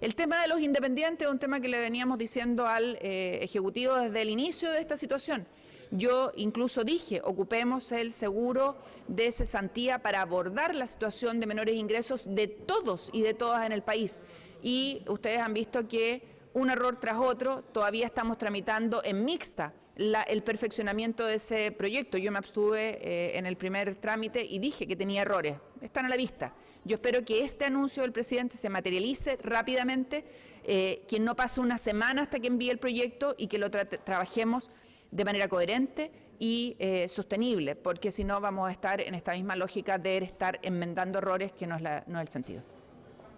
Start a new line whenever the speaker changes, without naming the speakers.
El tema de los independientes es un tema que le veníamos diciendo al eh, Ejecutivo desde el inicio de esta situación. Yo incluso dije, ocupemos el seguro de cesantía para abordar la situación de menores ingresos de todos y de todas en el país. Y ustedes han visto que un error tras otro, todavía estamos tramitando en mixta el perfeccionamiento de ese proyecto. Yo me abstuve eh, en el primer trámite y dije que tenía errores. Están a la vista. Yo espero que este anuncio del presidente se materialice rápidamente, eh, que no pase una semana hasta que envíe el proyecto y que lo trabajemos de manera coherente y eh, sostenible, porque si no vamos a estar en esta misma lógica de estar enmendando errores que no es, no es el sentido.